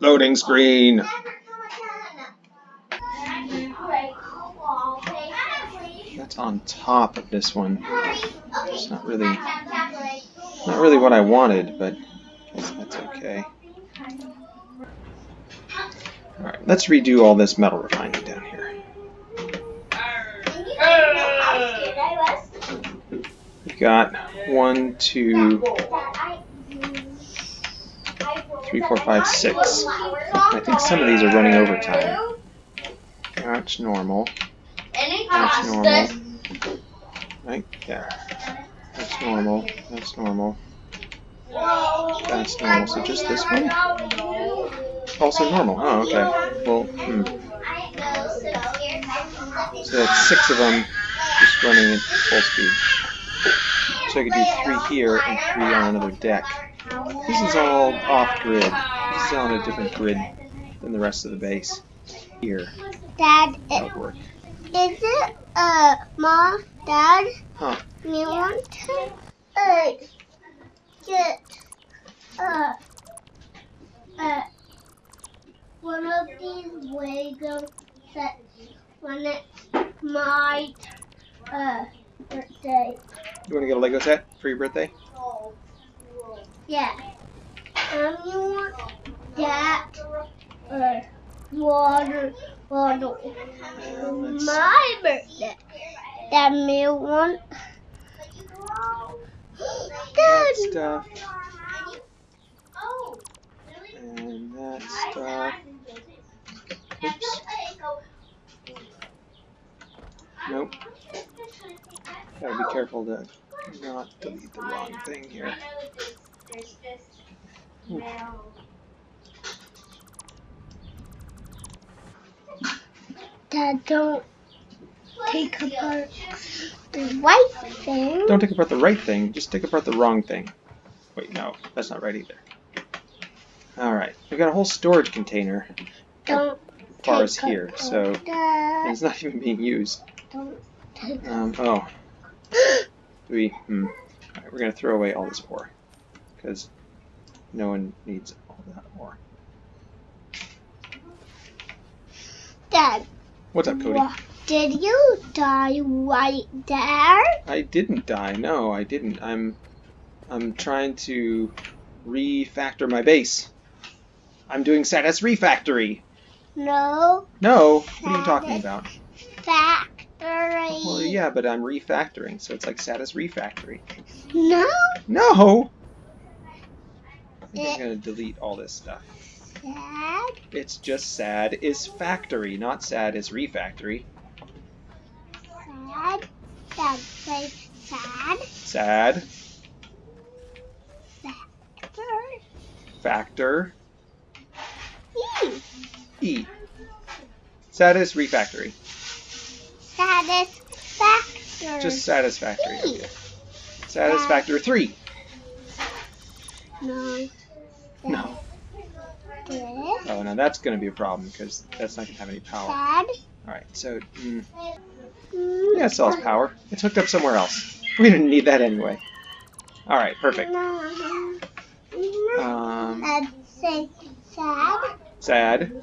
Loading screen. That's on top of this one. It's not really, not really what I wanted, but that's okay. All right, let's redo all this metal refining down here. We've got one, two, three, four, five, six. I think some of these are running overtime. That's normal. That's normal. Right there. That's normal. That's normal. That's normal. So just this one? Also normal. Oh, okay. Well, hmm. So that's six of them just running at full speed. So I could do three here and three on another deck. This is all off-grid. This is on a different grid than the rest of the base. Here. Dad, is it, uh, Mom, Dad, Huh. you want to, uh, get, uh, uh, one of these Lego sets when it's my, uh, birthday? You want to get a Lego set for your birthday? Yeah. Um, you want that, uh, water bottle my birthday. That me want. That stuff and that stuff. Oops. Nope. Gotta be careful to not delete the wrong thing here. Dad, don't take apart the right thing. Don't take apart the right thing, just take apart the wrong thing. Wait, no, that's not right either. Alright, we've got a whole storage container Don't as far as here, so that. it's not even being used. Don't take Um, oh, we, hmm. Alright, we're gonna throw away all this ore, because no one needs all that more. Dad, What's up, Cody? did you die right there? I didn't die. No, I didn't. I'm I'm trying to refactor my base. I'm doing Satis Refactory. No. No, what are you talking about? Factory. Well, yeah, but I'm refactoring, so it's like Satis Refactory. No. No. I think I'm gonna delete all this stuff. Sad? It's just sad is factory, not sad is refactory. Sad. Sad say sad. Sad Factory. factor E. e. Satis refactory. Satisfactory. Just satisfactory. E. Okay. Satisfactory three. No. No. Oh, now that's going to be a problem because that's not going to have any power. Sad. All right, so mm, yeah, it still has power. It's hooked up somewhere else. We didn't need that anyway. All right, perfect. Um, sad. sad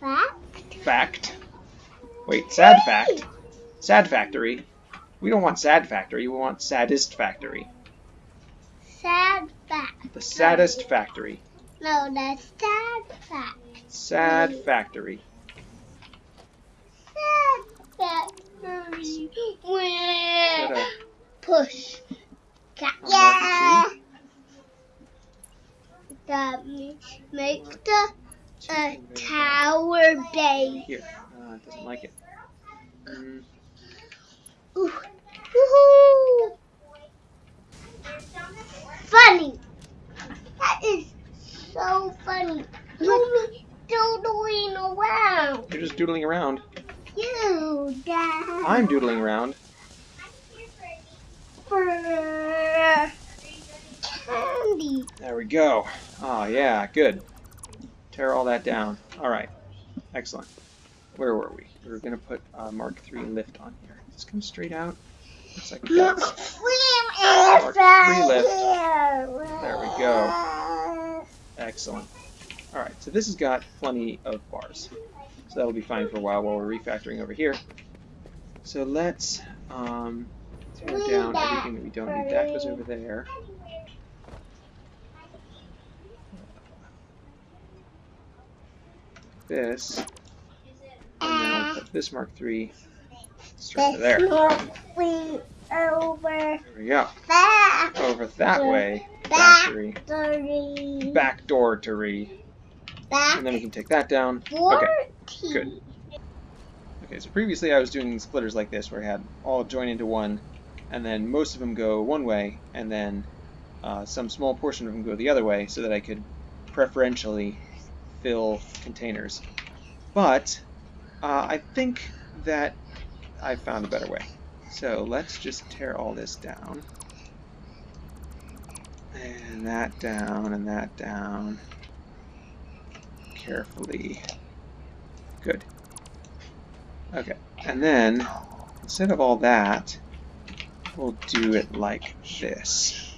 Fact. fact. Wait, sad fact. Sad factory. We don't want sad factory. We want saddest factory. Sad fact. The saddest factory. No, that's sad fact. Sad factory. Sad factory. Where? Push. Ca- A Yeah. means make the uh, tower base. Here. Uh, it doesn't like it. Mm, Ooh. Woohoo! Funny. That is so funny. You me doodling around. you're just doodling around. You, Dad. I'm doodling around. For candy. There we go. Oh, yeah, good. Tear all that down. All right. Excellent. Where were we? We were going to put uh, Mark III lift on here. Just come straight out. Looks like it Look, does. Lift. There we go. Excellent. Alright, so this has got plenty of bars. So that'll be fine for a while while we're refactoring over here. So let's um, tear down everything that we don't need. That goes over there. This. And then I'll put this Mark III straight there. Over There we go. that Over that way. back Factory. Back door to re. back And then we can take that down. fourteen. good. Okay, so previously I was doing splitters like this where I had all join into one, and then most of them go one way, and then uh, some small portion of them go the other way so that I could preferentially fill containers. But uh, I think that I found a better way. So let's just tear all this down. And that down, and that down. Carefully. Good. Okay, and then instead of all that, we'll do it like this.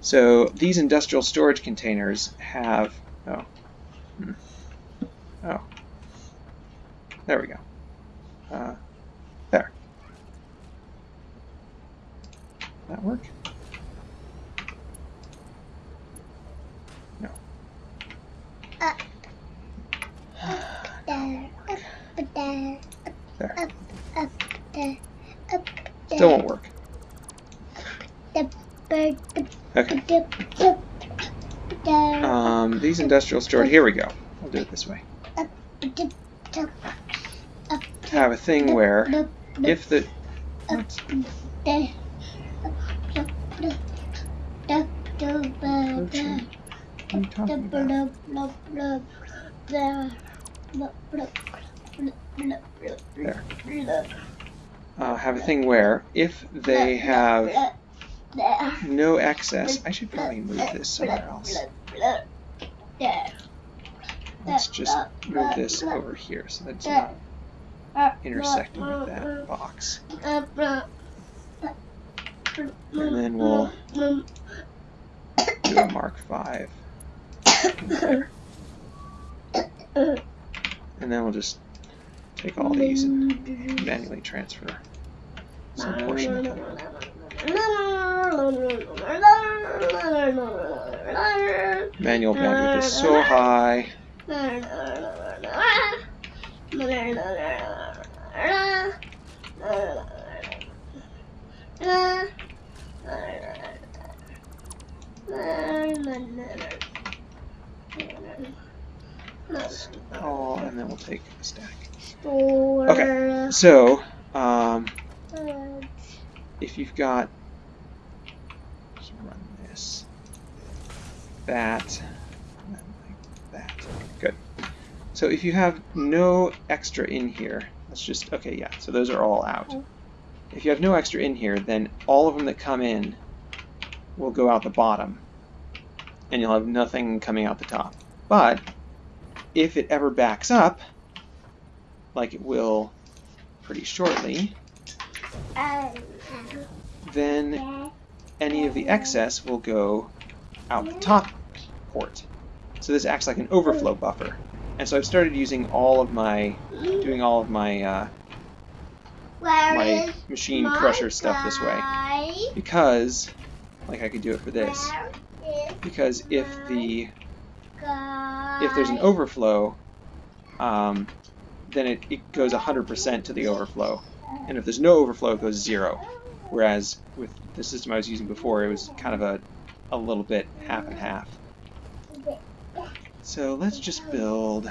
So these industrial storage containers have, oh, hmm. oh, there we go. Uh, there. That work? No. Up. There, up there, Up There. up, up there, up there. Still won't work. Bird, the, Okay. the, the, the, Um, these industrial storage, here we go. I'll do it this way. the, the, up Have a thing where the, the, if the There. Uh, have a thing where if they have no excess, I should probably move this somewhere else. Let's just move this over here so that it's not intersecting with that box. And then we'll a Mark V. And then we'll just take all these and manually transfer some portion of them. Manual bandwidth is so high. Oh, and then we'll take a stack. Okay. So, um, if you've got, let's run this, that, like that. Good. So if you have no extra in here, let's just, okay, yeah, so those are all out. If you have no extra in here, then all of them that come in will go out the bottom, and you'll have nothing coming out the top. But if it ever backs up, like it will pretty shortly, then any of the excess will go out the top port. So this acts like an overflow buffer. And so I've started using all of my, doing all of my, uh, my machine crusher stuff this way. Because, like I could do it for this, because if the, if there's an overflow, um, then it, it goes 100% to the overflow. And if there's no overflow, it goes zero. Whereas with the system I was using before, it was kind of a, a little bit half and half. So let's just build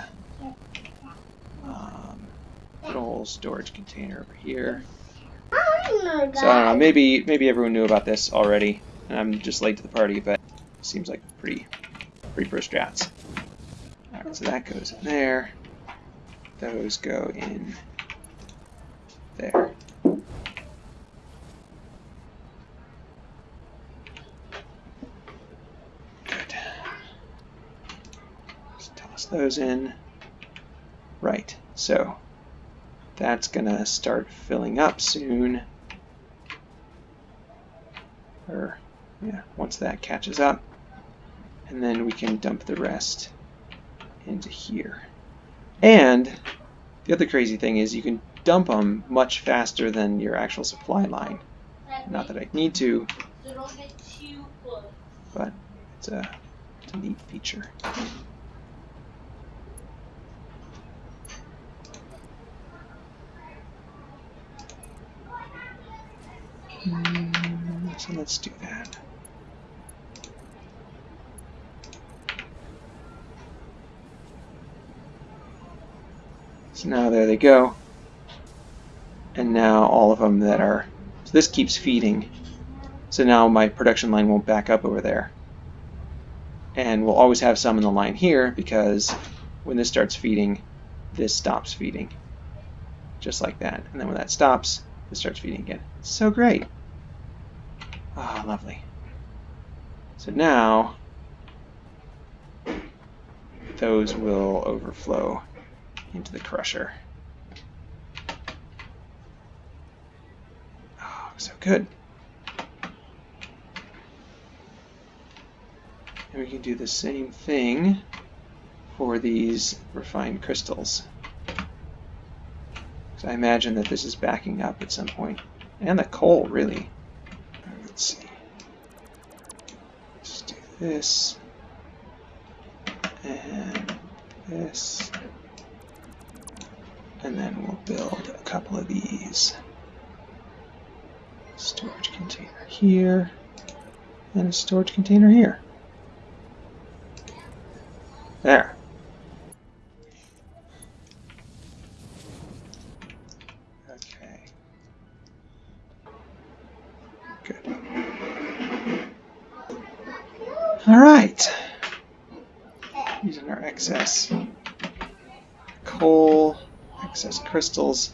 um, good old storage container over here. So I don't know, maybe maybe everyone knew about this already, and I'm just late to the party, but seems like pretty pretty pro strats. Alright, so that goes in there. Those go in there. Good. Just toss those in. Right, so that's gonna start filling up soon. Or, yeah, once that catches up. And then we can dump the rest into here. And the other crazy thing is you can dump them much faster than your actual supply line. Not that I need to, but it's a, it's a neat feature. Mm, so let's do that. So now there they go. And now all of them that are, so this keeps feeding. So now my production line won't back up over there. And we'll always have some in the line here because when this starts feeding, this stops feeding. Just like that. And then when that stops, it starts feeding again. So great. Ah, oh, lovely. So now those will overflow into the crusher. Oh, so good. And we can do the same thing for these refined crystals. So I imagine that this is backing up at some point. And the coal, really. Let's see. Let's do this. And this. And then we'll build a couple of these. Storage container here. And a storage container here. There. Okay. Good. All right. Using our excess coal, excess crystals.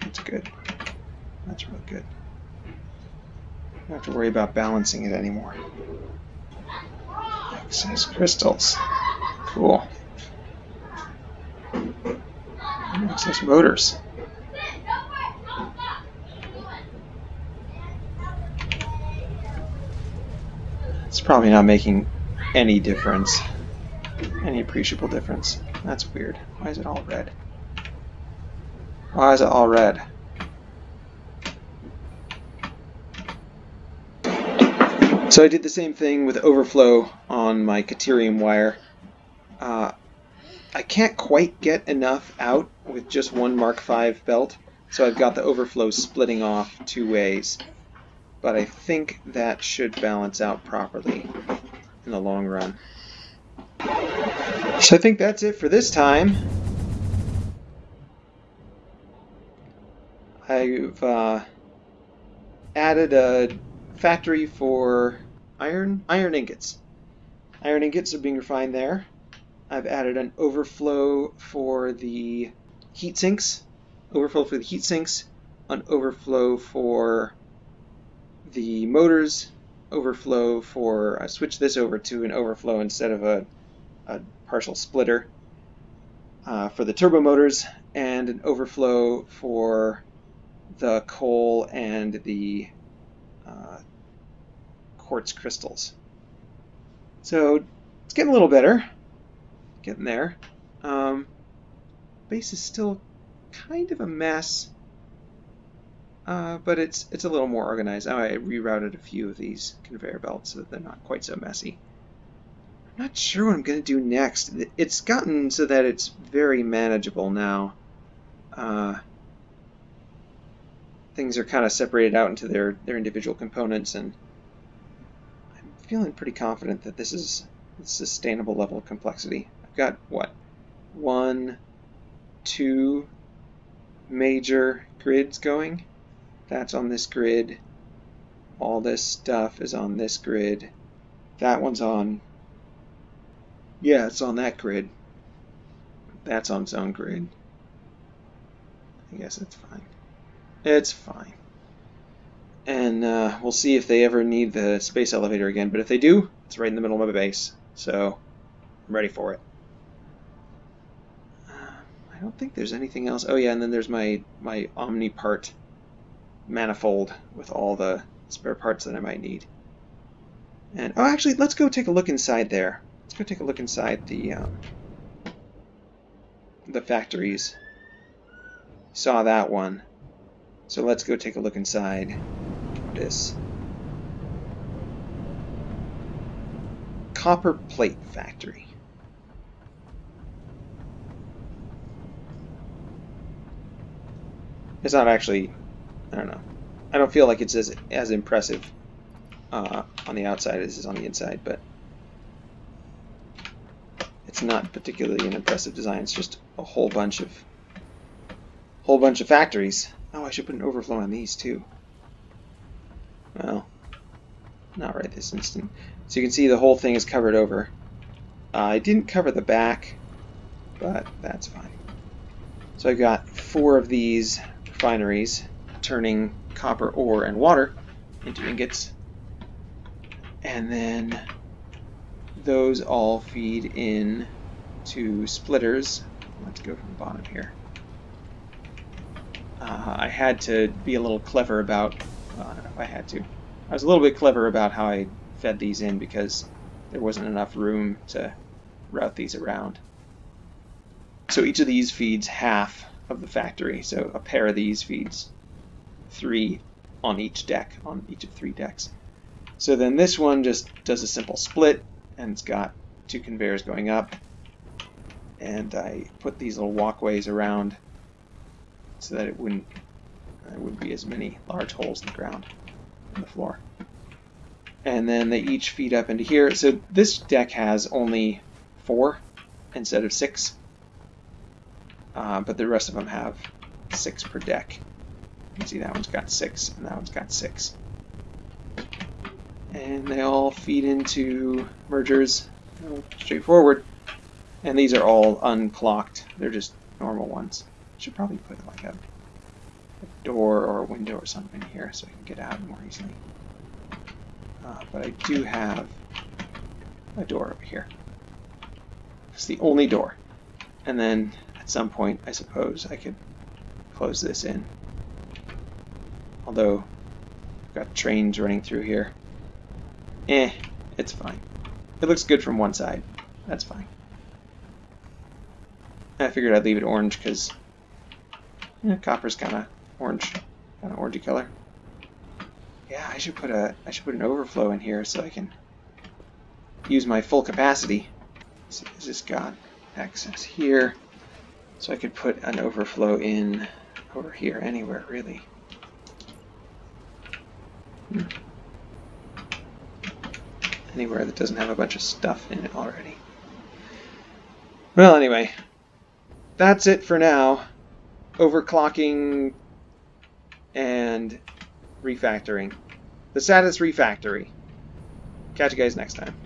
That's good. That's real good. Don't have to worry about balancing it anymore. Excess crystals. Cool. Access motors. It's probably not making any difference. Any appreciable difference. That's weird. Why is it all red? Why is it all red? So I did the same thing with overflow on my Caterium wire. Uh, I can't quite get enough out with just one Mark V belt, so I've got the overflow splitting off two ways. But I think that should balance out properly in the long run. So I think that's it for this time. I've uh, added a factory for iron iron ingots. Iron ingots are being refined there. I've added an overflow for the heat sinks, overflow for the heat sinks, an overflow for the motors, overflow for, I switched this over to an overflow instead of a, a partial splitter uh, for the turbo motors, and an overflow for the coal and the uh, quartz crystals. So it's getting a little better getting there. Um, base is still kind of a mess, uh, but it's it's a little more organized. I rerouted a few of these conveyor belts so that they're not quite so messy. I'm not sure what I'm going to do next. It's gotten so that it's very manageable now. Uh, things are kind of separated out into their, their individual components, and I'm feeling pretty confident that this is a sustainable level of complexity. I've got what one, two major grids going. That's on this grid. All this stuff is on this grid. That one's on. Yeah, it's on that grid. That's on its own grid. I guess it's fine. It's fine. And uh, we'll see if they ever need the space elevator again. But if they do, it's right in the middle of my base. So I'm ready for it. I don't think there's anything else. Oh yeah, and then there's my my Omni part manifold with all the spare parts that I might need. And oh, actually, let's go take a look inside there. Let's go take a look inside the um, the factories. Saw that one. So let's go take a look inside this copper plate factory. It's not actually, I don't know. I don't feel like it's as as impressive uh, on the outside as it is on the inside, but it's not particularly an impressive design. It's just a whole bunch of whole bunch of factories. Oh, I should put an overflow on these too. Well, not right this instant. So you can see the whole thing is covered over. Uh, I didn't cover the back, but that's fine. So I've got four of these refineries turning copper ore and water into ingots. And then those all feed in to splitters. Let's go from the bottom here. Uh, I had to be a little clever about, well, I don't know if I had to. I was a little bit clever about how I fed these in because there wasn't enough room to route these around. So each of these feeds half of the factory. So a pair of these feeds three on each deck, on each of three decks. So then this one just does a simple split, and it's got two conveyors going up. And I put these little walkways around so that it wouldn't there wouldn't be as many large holes in the ground on the floor. And then they each feed up into here. So this deck has only four instead of six. Uh, but the rest of them have six per deck. You can see that one's got six, and that one's got six. And they all feed into mergers, straightforward. And these are all unclocked. They're just normal ones. Should probably put like a, a door or a window or something here so I can get out more easily. Uh, but I do have a door over here. It's the only door. And then at some point, I suppose, I could close this in. Although, I've got trains running through here. Eh, it's fine. It looks good from one side. That's fine. I figured I'd leave it orange because yeah, copper's kind of orange, kind of orangey color. Yeah, I should put a I should put an overflow in here so I can use my full capacity. So is this got access here? So I could put an overflow in over here anywhere really. Hmm. Anywhere that doesn't have a bunch of stuff in it already. Well, anyway, that's it for now. Overclocking and refactoring. The status refactory. Catch you guys next time.